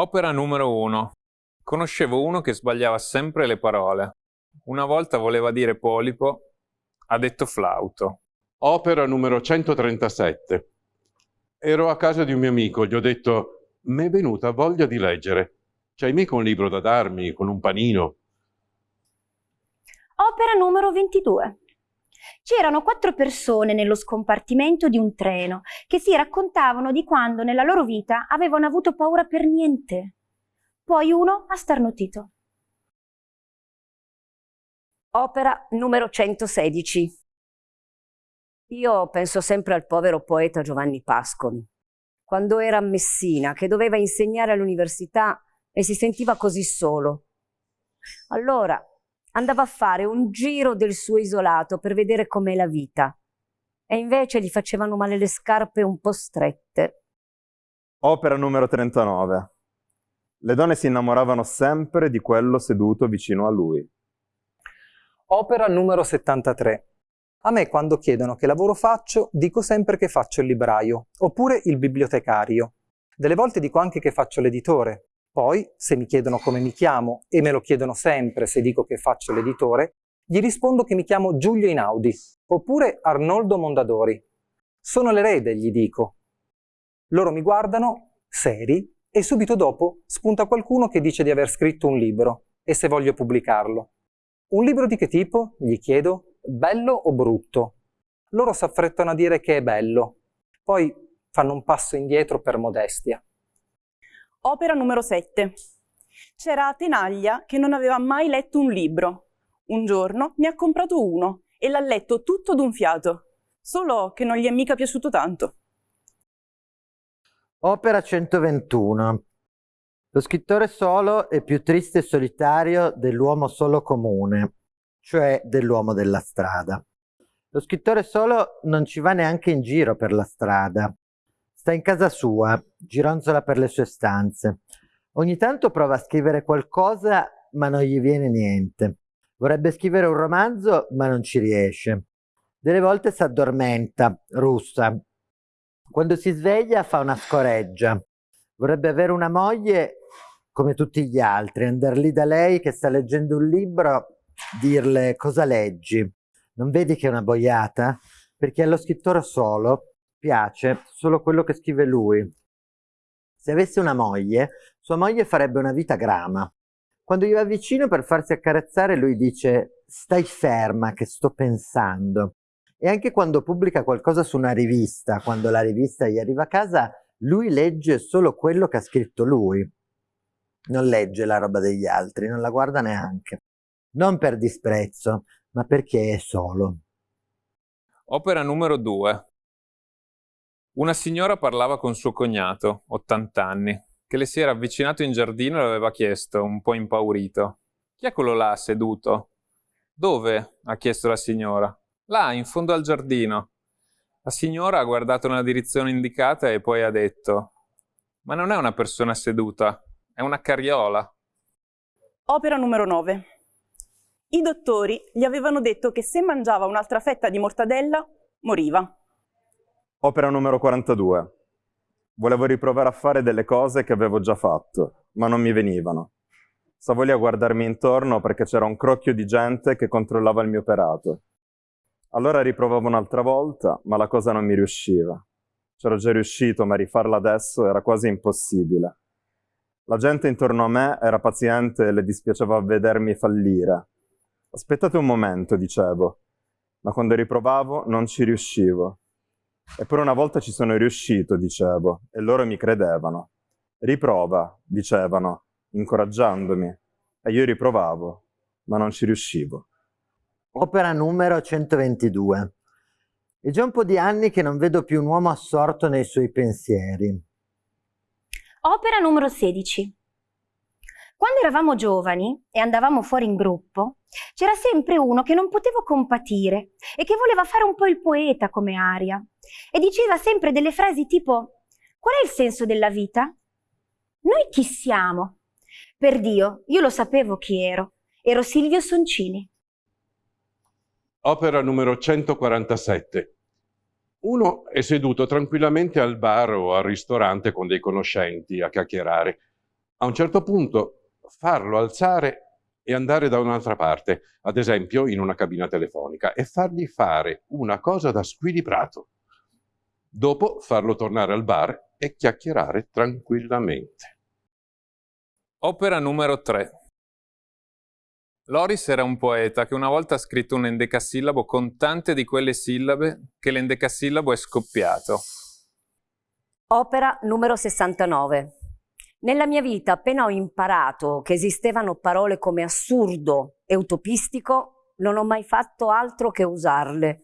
Opera numero 1. Conoscevo uno che sbagliava sempre le parole. Una volta voleva dire polipo, ha detto flauto. Opera numero 137. Ero a casa di un mio amico, gli ho detto, mi è venuta voglia di leggere. C'hai mica un libro da darmi, con un panino? Opera numero 22. C'erano quattro persone nello scompartimento di un treno che si raccontavano di quando nella loro vita avevano avuto paura per niente. Poi uno ha starnutito. Opera numero 116. Io penso sempre al povero poeta Giovanni Pascoli. Quando era a Messina, che doveva insegnare all'università e si sentiva così solo. Allora andava a fare un giro del suo isolato per vedere com'è la vita. E invece gli facevano male le scarpe un po' strette. Opera numero 39. Le donne si innamoravano sempre di quello seduto vicino a lui. Opera numero 73. A me quando chiedono che lavoro faccio, dico sempre che faccio il libraio, oppure il bibliotecario. Delle volte dico anche che faccio l'editore, poi, se mi chiedono come mi chiamo, e me lo chiedono sempre se dico che faccio l'editore, gli rispondo che mi chiamo Giulio Inaudi, oppure Arnoldo Mondadori. Sono l'erede, gli dico. Loro mi guardano, seri, e subito dopo spunta qualcuno che dice di aver scritto un libro, e se voglio pubblicarlo. Un libro di che tipo? Gli chiedo. Bello o brutto? Loro s'affrettano a dire che è bello. Poi fanno un passo indietro per modestia. Opera numero 7. C'era Tenaglia che non aveva mai letto un libro. Un giorno ne ha comprato uno e l'ha letto tutto d'un fiato, solo che non gli è mica piaciuto tanto. Opera 121. Lo scrittore solo è più triste e solitario dell'uomo solo comune, cioè dell'uomo della strada. Lo scrittore solo non ci va neanche in giro per la strada, Sta in casa sua, gironzola per le sue stanze. Ogni tanto prova a scrivere qualcosa, ma non gli viene niente. Vorrebbe scrivere un romanzo, ma non ci riesce. Delle volte si addormenta, russa. Quando si sveglia fa una scoreggia. Vorrebbe avere una moglie come tutti gli altri, andare lì da lei che sta leggendo un libro, dirle cosa leggi. Non vedi che è una boiata? Perché allo scrittore solo piace solo quello che scrive lui. Se avesse una moglie, sua moglie farebbe una vita grama. Quando gli va vicino per farsi accarezzare, lui dice stai ferma che sto pensando. E anche quando pubblica qualcosa su una rivista, quando la rivista gli arriva a casa, lui legge solo quello che ha scritto lui. Non legge la roba degli altri, non la guarda neanche. Non per disprezzo, ma perché è solo. Opera numero 2. Una signora parlava con suo cognato, 80 anni, che le si era avvicinato in giardino e le aveva chiesto, un po' impaurito. Chi è quello là seduto? Dove? ha chiesto la signora. Là, in fondo al giardino. La signora ha guardato nella direzione indicata e poi ha detto Ma non è una persona seduta, è una carriola. Opera numero 9. I dottori gli avevano detto che se mangiava un'altra fetta di mortadella, moriva. Opera numero 42. Volevo riprovare a fare delle cose che avevo già fatto, ma non mi venivano. Stavo lì a guardarmi intorno perché c'era un crocchio di gente che controllava il mio operato. Allora riprovavo un'altra volta, ma la cosa non mi riusciva. C'ero già riuscito, ma rifarla adesso era quasi impossibile. La gente intorno a me era paziente e le dispiaceva vedermi fallire. Aspettate un momento, dicevo, ma quando riprovavo non ci riuscivo. Eppure una volta ci sono riuscito, dicevo, e loro mi credevano. Riprova, dicevano, incoraggiandomi, e io riprovavo, ma non ci riuscivo. Opera numero 122. È già un po' di anni che non vedo più un uomo assorto nei suoi pensieri. Opera numero 16. Quando eravamo giovani e andavamo fuori in gruppo, c'era sempre uno che non potevo compatire e che voleva fare un po' il poeta come aria e diceva sempre delle frasi tipo qual è il senso della vita? Noi chi siamo? Per Dio, io lo sapevo chi ero. Ero Silvio Soncini. Opera numero 147. Uno è seduto tranquillamente al bar o al ristorante con dei conoscenti a chiacchierare a un certo punto farlo alzare e andare da un'altra parte, ad esempio in una cabina telefonica, e fargli fare una cosa da squilibrato. Dopo farlo tornare al bar e chiacchierare tranquillamente. Opera numero 3. Loris era un poeta che una volta ha scritto un endecasillabo con tante di quelle sillabe che l'endecasillabo è scoppiato. Opera numero 69. Nella mia vita, appena ho imparato che esistevano parole come assurdo e utopistico, non ho mai fatto altro che usarle.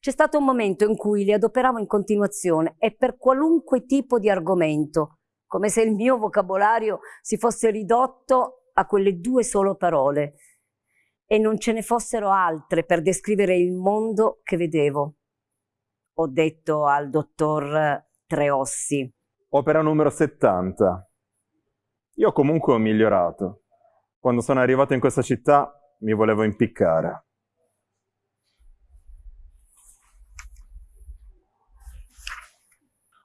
C'è stato un momento in cui li adoperavo in continuazione e per qualunque tipo di argomento, come se il mio vocabolario si fosse ridotto a quelle due sole parole e non ce ne fossero altre per descrivere il mondo che vedevo. Ho detto al dottor Treossi. Opera numero 70. Io comunque ho migliorato. Quando sono arrivato in questa città mi volevo impiccare.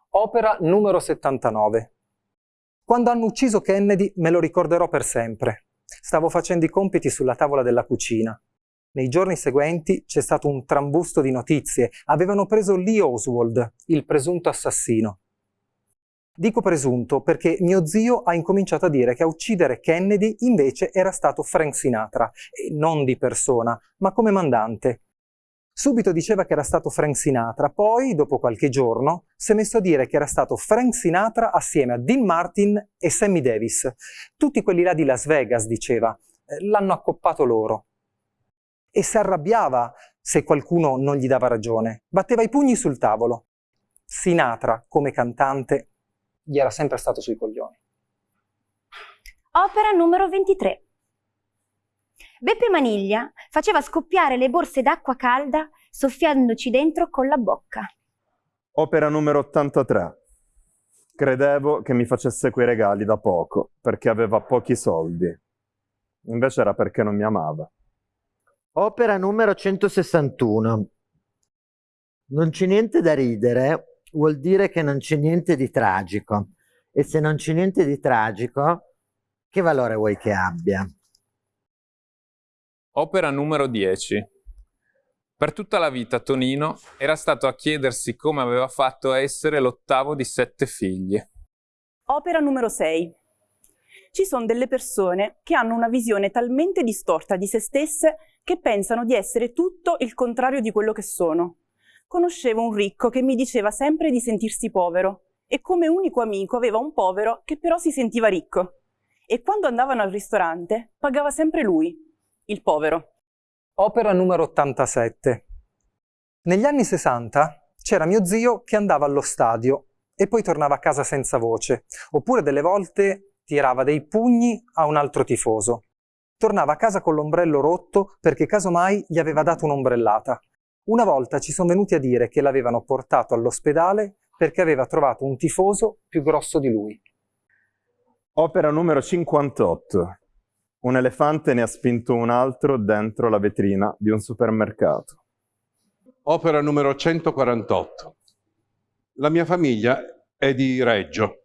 Opera numero 79. Quando hanno ucciso Kennedy me lo ricorderò per sempre. Stavo facendo i compiti sulla tavola della cucina. Nei giorni seguenti c'è stato un trambusto di notizie. Avevano preso Lee Oswald, il presunto assassino. Dico presunto perché mio zio ha incominciato a dire che a uccidere Kennedy invece era stato Frank Sinatra, e non di persona, ma come mandante. Subito diceva che era stato Frank Sinatra, poi, dopo qualche giorno, si è messo a dire che era stato Frank Sinatra assieme a Dean Martin e Sammy Davis. Tutti quelli là di Las Vegas, diceva, eh, l'hanno accoppato loro e si arrabbiava se qualcuno non gli dava ragione. Batteva i pugni sul tavolo. Sinatra, come cantante, gli era sempre stato sui coglioni. Opera numero 23. Beppe Maniglia faceva scoppiare le borse d'acqua calda soffiandoci dentro con la bocca. Opera numero 83. Credevo che mi facesse quei regali da poco, perché aveva pochi soldi. Invece era perché non mi amava. Opera numero 161. Non c'è niente da ridere, vuol dire che non c'è niente di tragico. E se non c'è niente di tragico, che valore vuoi che abbia? Opera numero 10. Per tutta la vita Tonino era stato a chiedersi come aveva fatto a essere l'ottavo di sette figli. Opera numero 6. Ci sono delle persone che hanno una visione talmente distorta di se stesse che pensano di essere tutto il contrario di quello che sono. Conoscevo un ricco che mi diceva sempre di sentirsi povero e come unico amico aveva un povero che però si sentiva ricco. E quando andavano al ristorante pagava sempre lui, il povero. Opera numero 87. Negli anni 60 c'era mio zio che andava allo stadio e poi tornava a casa senza voce, oppure delle volte tirava dei pugni a un altro tifoso tornava a casa con l'ombrello rotto perché casomai gli aveva dato un'ombrellata. Una volta ci sono venuti a dire che l'avevano portato all'ospedale perché aveva trovato un tifoso più grosso di lui. Opera numero 58. Un elefante ne ha spinto un altro dentro la vetrina di un supermercato. Opera numero 148. La mia famiglia è di Reggio,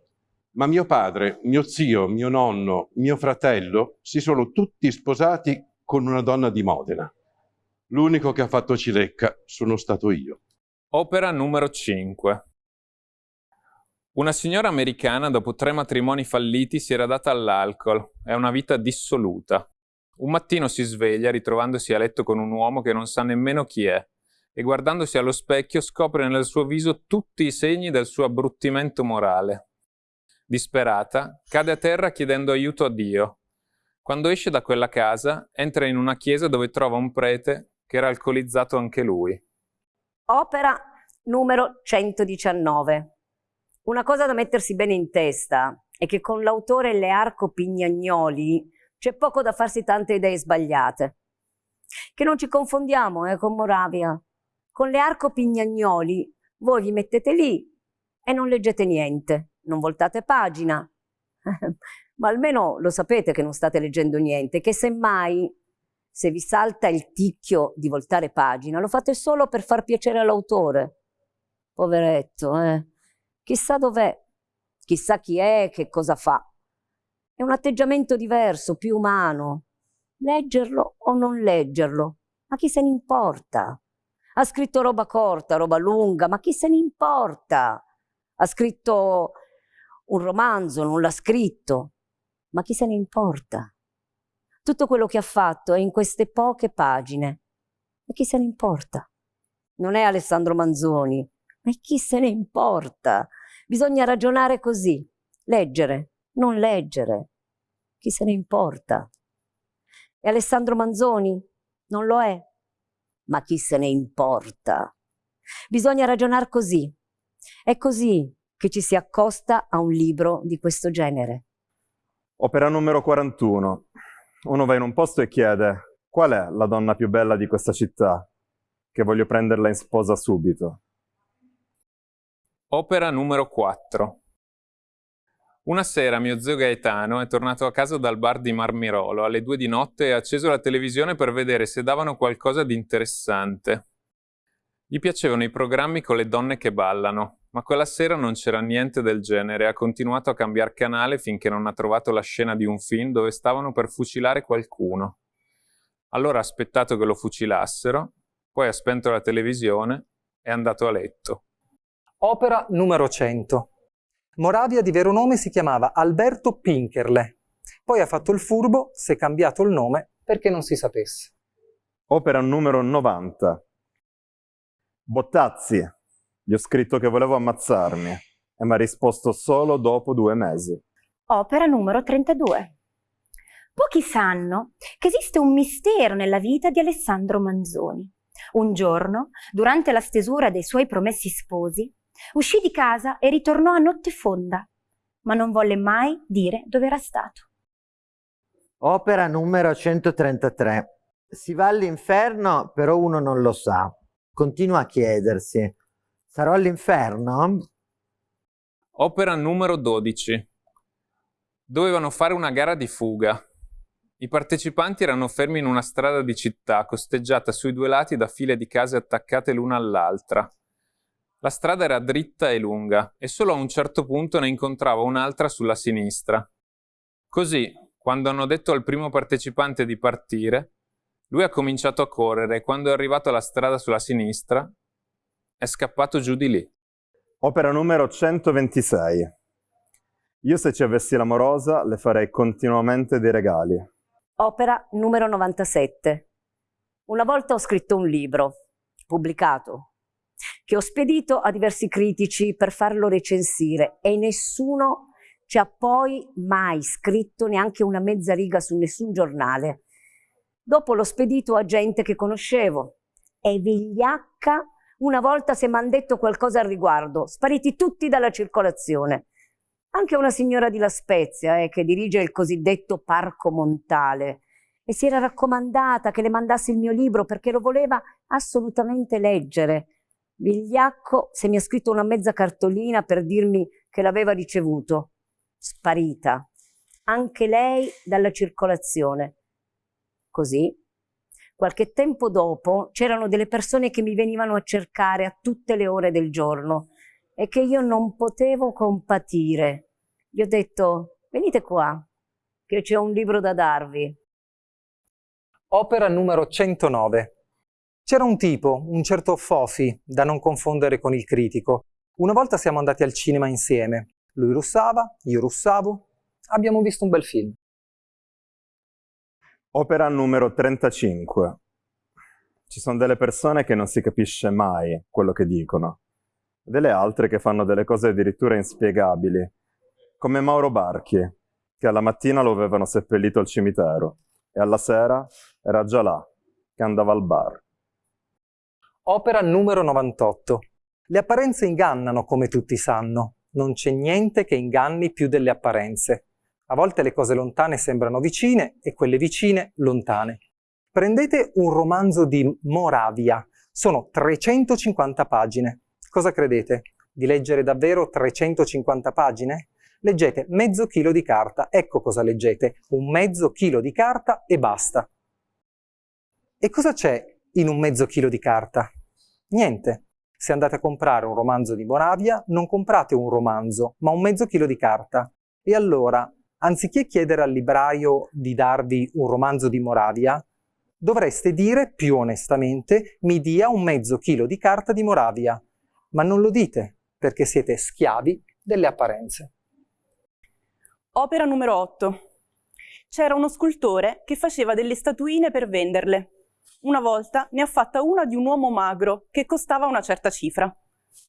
ma mio padre, mio zio, mio nonno, mio fratello si sono tutti sposati con una donna di Modena. L'unico che ha fatto cilecca sono stato io. Opera numero 5. Una signora americana dopo tre matrimoni falliti si era data all'alcol a una vita dissoluta. Un mattino si sveglia ritrovandosi a letto con un uomo che non sa nemmeno chi è e guardandosi allo specchio scopre nel suo viso tutti i segni del suo abbruttimento morale disperata, cade a terra chiedendo aiuto a Dio. Quando esce da quella casa, entra in una chiesa dove trova un prete che era alcolizzato anche lui. Opera numero 119. Una cosa da mettersi bene in testa è che con l'autore Learco Pignagnoli c'è poco da farsi tante idee sbagliate. Che non ci confondiamo eh, con Moravia. Con Learco Pignagnoli voi vi mettete lì e non leggete niente non voltate pagina, ma almeno lo sapete che non state leggendo niente, che semmai se vi salta il ticchio di voltare pagina, lo fate solo per far piacere all'autore. Poveretto, eh? Chissà dov'è, chissà chi è, che cosa fa. È un atteggiamento diverso, più umano. Leggerlo o non leggerlo? Ma chi se ne importa? Ha scritto roba corta, roba lunga, ma chi se ne importa? Ha scritto un romanzo, non l'ha scritto, ma chi se ne importa? Tutto quello che ha fatto è in queste poche pagine. E chi se ne importa? Non è Alessandro Manzoni, ma chi se ne importa? Bisogna ragionare così, leggere, non leggere. Chi se ne importa? E Alessandro Manzoni? Non lo è. Ma chi se ne importa? Bisogna ragionare così. È così che ci si accosta a un libro di questo genere. Opera numero 41. Uno va in un posto e chiede qual è la donna più bella di questa città, che voglio prenderla in sposa subito. Opera numero 4. Una sera mio zio Gaetano è tornato a casa dal bar di Marmirolo alle due di notte e ha acceso la televisione per vedere se davano qualcosa di interessante. Gli piacevano i programmi con le donne che ballano, ma quella sera non c'era niente del genere e ha continuato a cambiare canale finché non ha trovato la scena di un film dove stavano per fucilare qualcuno. Allora ha aspettato che lo fucilassero, poi ha spento la televisione e è andato a letto. Opera numero 100. Moravia di vero nome si chiamava Alberto Pinkerle. Poi ha fatto il furbo, si è cambiato il nome perché non si sapesse. Opera numero 90. Bottazzi. Gli ho scritto che volevo ammazzarmi e mi ha risposto solo dopo due mesi. Opera numero 32. Pochi sanno che esiste un mistero nella vita di Alessandro Manzoni. Un giorno, durante la stesura dei suoi promessi sposi, Uscì di casa e ritornò a notte fonda, ma non volle mai dire dove era stato. Opera numero 133. Si va all'inferno, però uno non lo sa. Continua a chiedersi, sarò all'inferno? Opera numero 12. Dovevano fare una gara di fuga. I partecipanti erano fermi in una strada di città, costeggiata sui due lati da file di case attaccate l'una all'altra. La strada era dritta e lunga e solo a un certo punto ne incontrava un'altra sulla sinistra. Così, quando hanno detto al primo partecipante di partire, lui ha cominciato a correre e quando è arrivato alla strada sulla sinistra è scappato giù di lì. Opera numero 126. Io se ci avessi l'amorosa le farei continuamente dei regali. Opera numero 97. Una volta ho scritto un libro, pubblicato, che ho spedito a diversi critici per farlo recensire e nessuno ci ha poi mai scritto neanche una mezza riga su nessun giornale. Dopo l'ho spedito a gente che conoscevo e vigliacca una volta se m'han detto qualcosa al riguardo, spariti tutti dalla circolazione. Anche una signora di La Spezia, eh, che dirige il cosiddetto Parco Montale, e si era raccomandata che le mandassi il mio libro perché lo voleva assolutamente leggere. Vigliacco se mi ha scritto una mezza cartolina per dirmi che l'aveva ricevuto. Sparita. Anche lei dalla circolazione. Così, qualche tempo dopo, c'erano delle persone che mi venivano a cercare a tutte le ore del giorno e che io non potevo compatire. Gli ho detto, venite qua, che c'è un libro da darvi. Opera numero 109. C'era un tipo, un certo Fofi, da non confondere con il critico. Una volta siamo andati al cinema insieme. Lui russava, io russavo. Abbiamo visto un bel film. Opera numero 35. Ci sono delle persone che non si capisce mai quello che dicono, delle altre che fanno delle cose addirittura inspiegabili, come Mauro Barchi, che alla mattina lo avevano seppellito al cimitero e alla sera era già là, che andava al bar. Opera numero 98. Le apparenze ingannano, come tutti sanno. Non c'è niente che inganni più delle apparenze. A volte le cose lontane sembrano vicine e quelle vicine lontane. Prendete un romanzo di Moravia. Sono 350 pagine. Cosa credete? Di leggere davvero 350 pagine? Leggete mezzo chilo di carta. Ecco cosa leggete. Un mezzo chilo di carta e basta. E cosa c'è in un mezzo chilo di carta? Niente. Se andate a comprare un romanzo di Moravia, non comprate un romanzo, ma un mezzo chilo di carta. E allora, anziché chiedere al libraio di darvi un romanzo di Moravia, dovreste dire più onestamente mi dia un mezzo chilo di carta di Moravia, ma non lo dite perché siete schiavi delle apparenze. Opera numero 8. C'era uno scultore che faceva delle statuine per venderle. Una volta ne ha fatta una di un uomo magro che costava una certa cifra.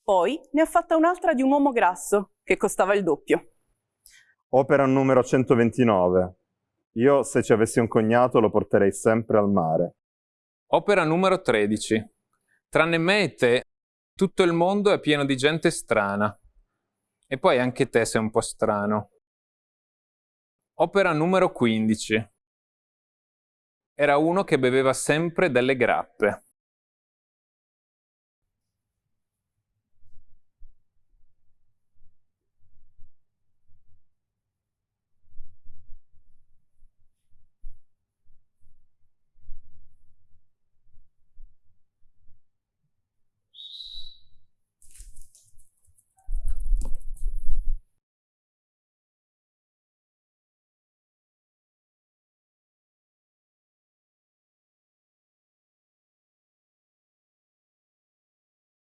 Poi ne ha fatta un'altra di un uomo grasso che costava il doppio. Opera numero 129. Io, se ci avessi un cognato, lo porterei sempre al mare. Opera numero 13. Tranne me e te, tutto il mondo è pieno di gente strana. E poi anche te sei un po' strano. Opera numero 15. Era uno che beveva sempre delle grappe.